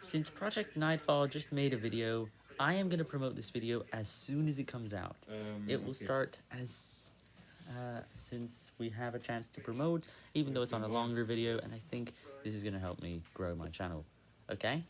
Since Project Nightfall just made a video, I am going to promote this video as soon as it comes out. Um, It will start as, uh, since we have a chance to promote, even though it's on a mm-hmm. longer video, and I think this is going to help me grow my channel. Okay?